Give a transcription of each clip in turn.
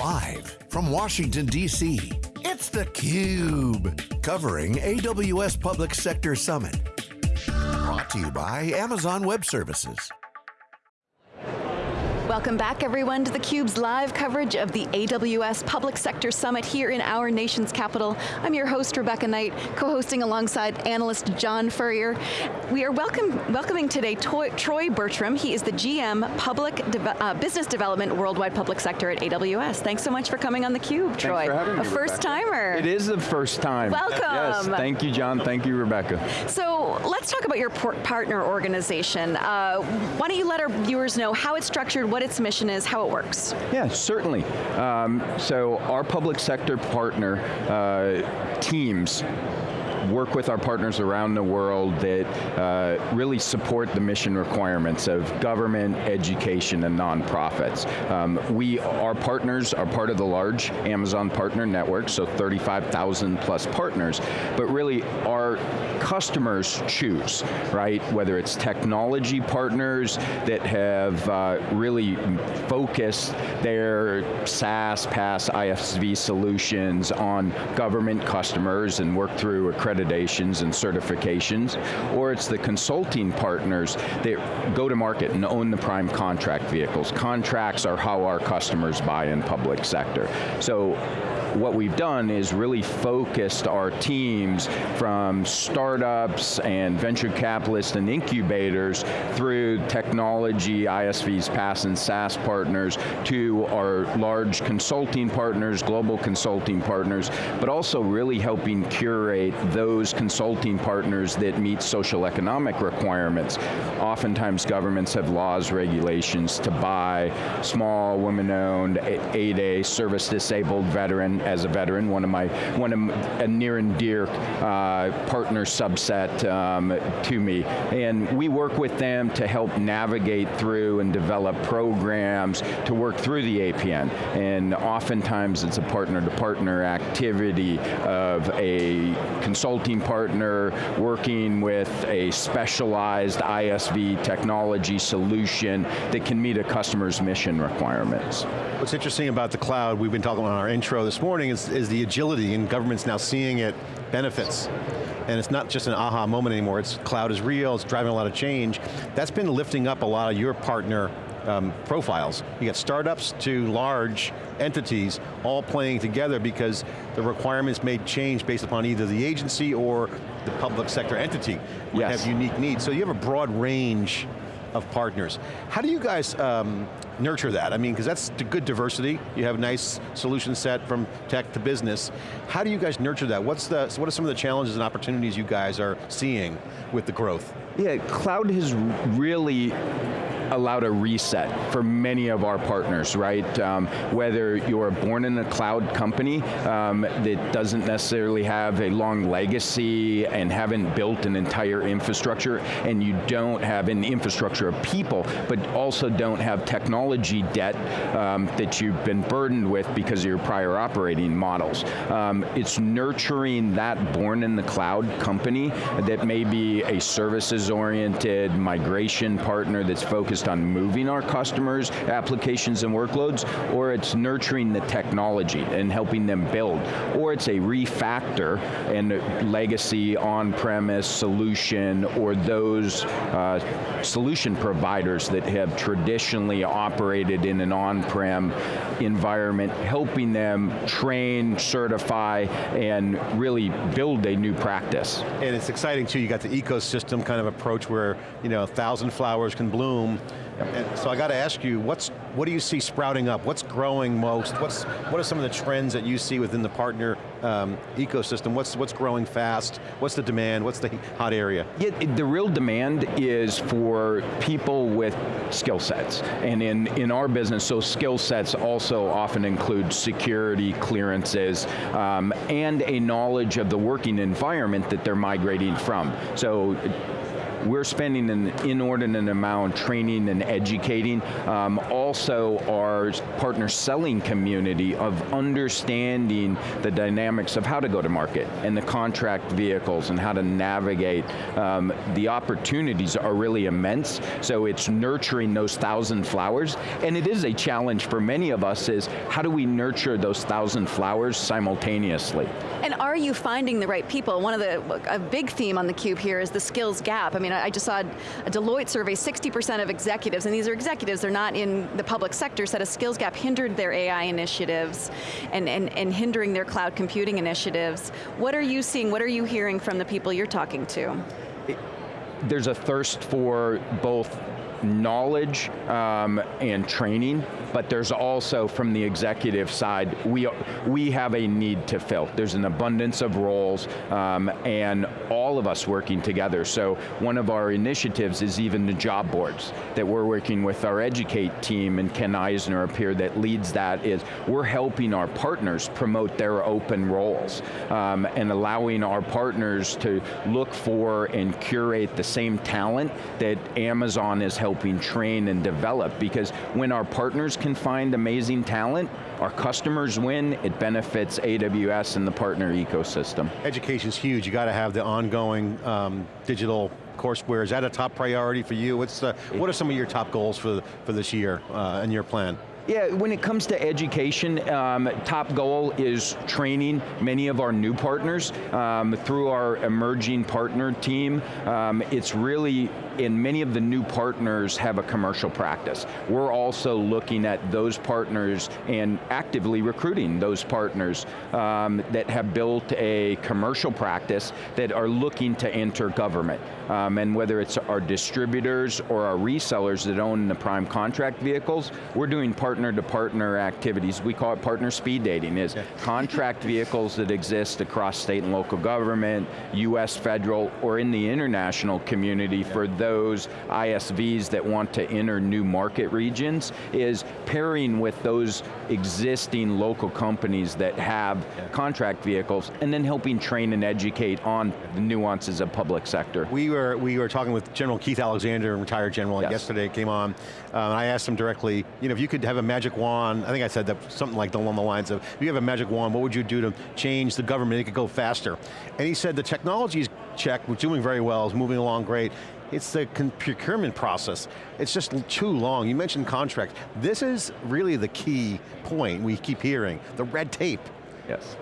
Live from Washington, D.C., it's theCUBE. Covering AWS Public Sector Summit. Brought to you by Amazon Web Services. Welcome back everyone to theCUBE's live coverage of the AWS Public Sector Summit here in our nation's capital. I'm your host, Rebecca Knight, co-hosting alongside analyst John Furrier. We are welcome, welcoming today Troy Bertram. He is the GM Public De uh, Business Development Worldwide Public Sector at AWS. Thanks so much for coming on theCUBE, Troy. Thanks for having A me, first timer. It is the first time. Welcome. Yes, thank you John, thank you Rebecca. So let's talk about your partner organization. Uh, why don't you let our viewers know how it's structured, what its mission is, how it works. Yeah, certainly. Um, so our public sector partner uh, teams work with our partners around the world that uh, really support the mission requirements of government, education, and nonprofits. Um, we, our partners are part of the large Amazon partner network, so 35,000 plus partners, but really our customers choose, right? Whether it's technology partners that have uh, really focused their SaaS, PaaS, ISV solutions on government customers and work through accreditations and certifications, or it's the consulting partners that go to market and own the prime contract vehicles. Contracts are how our customers buy in public sector. So what we've done is really focused our teams from startups and venture capitalists and incubators through technology, ISVs, PaaS and SaaS partners to our large consulting partners, global consulting partners, but also really helping curate those consulting partners that meet social economic requirements. Oftentimes governments have laws, regulations to buy small, women-owned, 8A, service-disabled veteran as a veteran, one of my, one of a near and dear uh, partner subset um, to me. And we work with them to help navigate through and develop programs to work through the APN. And oftentimes it's a partner-to-partner -partner activity of a consulting partner working with a specialized ISV technology solution that can meet a customer's mission requirements. What's interesting about the cloud, we've been talking about our intro this morning, is, is the agility, and government's now seeing it benefits. And it's not just an aha moment anymore, it's cloud is real, it's driving a lot of change. That's been lifting up a lot of your partner um, profiles. You got startups to large entities all playing together because the requirements may change based upon either the agency or the public sector entity would yes. have unique needs. So you have a broad range of partners. How do you guys um, nurture that? I mean, because that's good diversity. You have a nice solution set from tech to business. How do you guys nurture that? What's the, what are some of the challenges and opportunities you guys are seeing with the growth? Yeah, cloud has really allowed a reset for many of our partners, right? Um, whether you're born in a cloud company um, that doesn't necessarily have a long legacy and haven't built an entire infrastructure, and you don't have an infrastructure of people, but also don't have technology debt um, that you've been burdened with because of your prior operating models. Um, it's nurturing that born in the cloud company that may be a services-oriented migration partner that's focused on moving our customers' applications and workloads, or it's nurturing the technology and helping them build, or it's a refactor and legacy on-premise solution, or those uh, solution providers that have traditionally operated in an on-prem environment, helping them train, certify, and really build a new practice. And it's exciting too, you got the ecosystem kind of approach where, you know, a thousand flowers can bloom, and so I got to ask you, what's what do you see sprouting up? What's growing most? What's what are some of the trends that you see within the partner um, ecosystem? What's what's growing fast? What's the demand? What's the hot area? Yeah, the real demand is for people with skill sets, and in in our business, so skill sets also often include security clearances um, and a knowledge of the working environment that they're migrating from. So we're spending an inordinate amount training and educating. Um, also our partner selling community of understanding the dynamics of how to go to market and the contract vehicles and how to navigate. Um, the opportunities are really immense, so it's nurturing those thousand flowers, and it is a challenge for many of us is, how do we nurture those thousand flowers simultaneously? And are you finding the right people? One of the, a big theme on theCUBE here is the skills gap. I mean, I just saw a Deloitte survey, 60% of executives, and these are executives, they're not in the public sector, said a skills gap hindered their AI initiatives and, and, and hindering their cloud computing initiatives. What are you seeing, what are you hearing from the people you're talking to? There's a thirst for both knowledge um, and training, but there's also from the executive side, we, we have a need to fill. There's an abundance of roles um, and all of us working together. So one of our initiatives is even the job boards that we're working with our Educate team and Ken Eisner up here that leads that is we're helping our partners promote their open roles um, and allowing our partners to look for and curate the same talent that Amazon is helping train and develop because when our partners can find amazing talent, our customers win, it benefits AWS and the partner ecosystem. Education's huge, you got to have the ongoing um, digital courseware. Is that a top priority for you? What's what are some of your top goals for, for this year uh, and your plan? Yeah, when it comes to education, um, top goal is training many of our new partners um, through our emerging partner team. Um, it's really and many of the new partners have a commercial practice. We're also looking at those partners and actively recruiting those partners um, that have built a commercial practice that are looking to enter government. Um, and whether it's our distributors or our resellers that own the prime contract vehicles, we're doing partner to partner activities. We call it partner speed dating, is yeah. contract vehicles that exist across state and local government, US federal, or in the international community yeah. for those ISVs that want to enter new market regions is pairing with those existing local companies that have yeah. contract vehicles and then helping train and educate on the nuances of public sector. We were, we were talking with General Keith Alexander, retired general, yes. yesterday came on, um, and I asked him directly, you know, if you could have a magic wand, I think I said that something like along the lines of, if you have a magic wand, what would you do to change the government, it could go faster? And he said the technology's check, we're doing very well, is moving along great. It's the procurement process. It's just too long. You mentioned contract. This is really the key point we keep hearing, the red tape. Yes.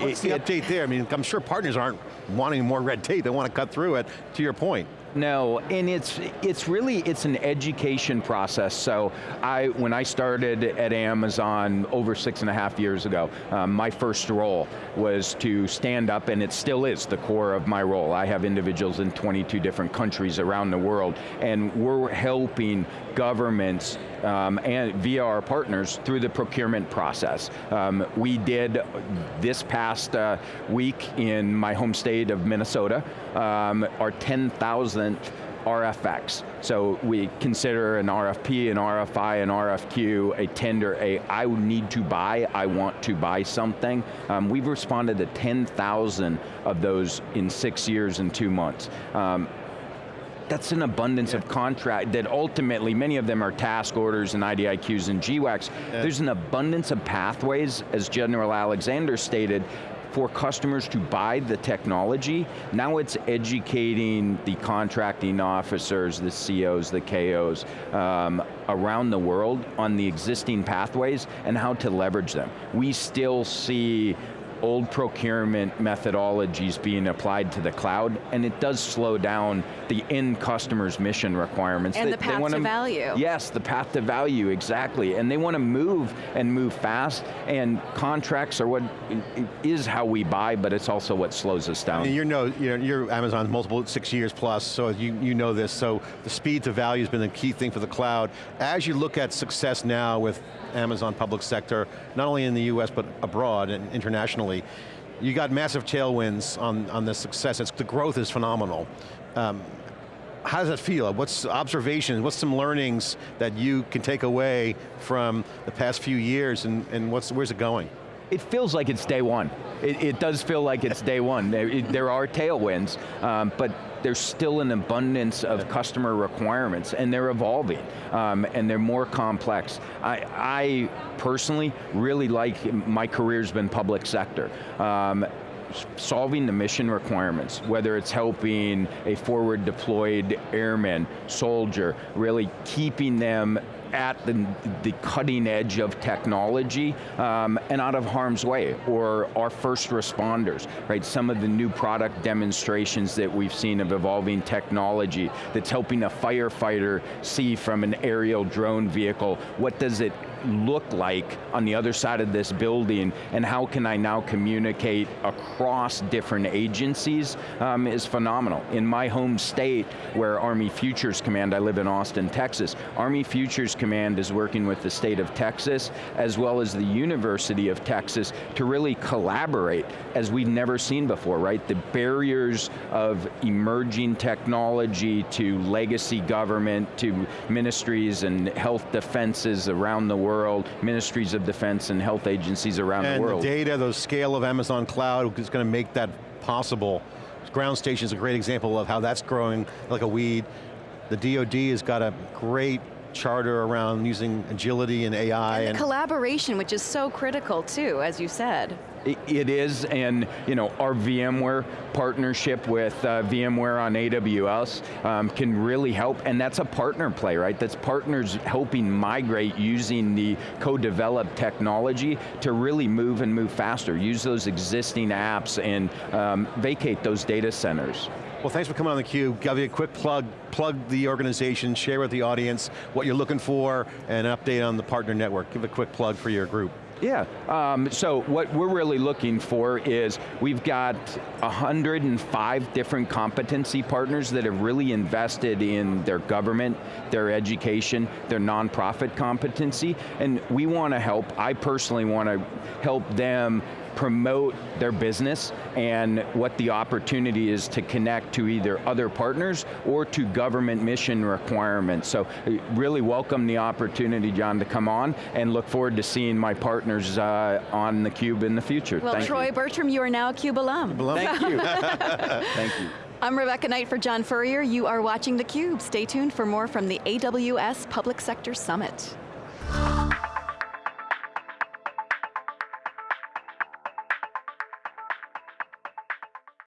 What's the it, update there? I mean, I'm sure partners aren't wanting more red tape, they want to cut through it, to your point. No, and it's it's really it's an education process. So I when I started at Amazon over six and a half years ago, um, my first role was to stand up, and it still is the core of my role. I have individuals in 22 different countries around the world, and we're helping governments um, and via our partners through the procurement process. Um, we did this past uh, week in my home state of Minnesota, um, our 10,000th RFX. So we consider an RFP, an RFI, an RFQ, a tender, a I need to buy, I want to buy something. Um, we've responded to 10,000 of those in six years and two months. Um, that's an abundance yeah. of contract that ultimately, many of them are task orders and IDIQs and GWACs. Yeah. There's an abundance of pathways, as General Alexander stated, for customers to buy the technology. Now it's educating the contracting officers, the COs, the KOs um, around the world on the existing pathways and how to leverage them. We still see old procurement methodologies being applied to the cloud, and it does slow down the end customer's mission requirements. And they, the path to value. Yes, the path to value, exactly. And they want to move and move fast, and contracts are what is how we buy, but it's also what slows us down. And you know, you're, you're Amazon's multiple, six years plus, so you, you know this, so the speed to value has been the key thing for the cloud. As you look at success now with Amazon public sector, not only in the US, but abroad and internationally. You got massive tailwinds on, on this success. It's, the growth is phenomenal. Um, how does that feel? What's observations, what's some learnings that you can take away from the past few years and, and what's, where's it going? It feels like it's day one. It, it does feel like it's day one. There, it, there are tailwinds, um, but there's still an abundance of customer requirements and they're evolving um, and they're more complex. I, I, personally really like, my career's been public sector. Um, solving the mission requirements, whether it's helping a forward deployed airman, soldier, really keeping them at the, the cutting edge of technology um, and out of harm's way, or our first responders, right? Some of the new product demonstrations that we've seen of evolving technology that's helping a firefighter see from an aerial drone vehicle, what does it look like on the other side of this building and how can I now communicate across different agencies um, is phenomenal. In my home state where Army Futures Command, I live in Austin, Texas, Army Futures Command is working with the state of Texas as well as the University of Texas to really collaborate as we've never seen before, right? The barriers of emerging technology to legacy government, to ministries and health defenses around the world ministries of defense and health agencies around and the world. And the data, the scale of Amazon Cloud is going to make that possible. Ground Station is a great example of how that's growing like a weed. The DoD has got a great charter around using agility and AI. And, and collaboration, which is so critical too, as you said. It is, and you know, our VMware partnership with uh, VMware on AWS um, can really help, and that's a partner play, right? That's partners helping migrate using the co-developed technology to really move and move faster, use those existing apps and um, vacate those data centers. Well, thanks for coming on theCUBE. Give you a quick plug, plug the organization, share with the audience what you're looking for, and an update on the partner network. Give a quick plug for your group. Yeah, um, so what we're really looking for is, we've got 105 different competency partners that have really invested in their government, their education, their nonprofit competency, and we want to help, I personally want to help them promote their business and what the opportunity is to connect to either other partners or to government mission requirements. So uh, really welcome the opportunity, John, to come on and look forward to seeing my partners uh, on theCUBE in the future. Well, Thank Troy you. Bertram, you are now a CUBE alum. alum. Thank you. Thank you. I'm Rebecca Knight for John Furrier. You are watching theCUBE. Stay tuned for more from the AWS Public Sector Summit.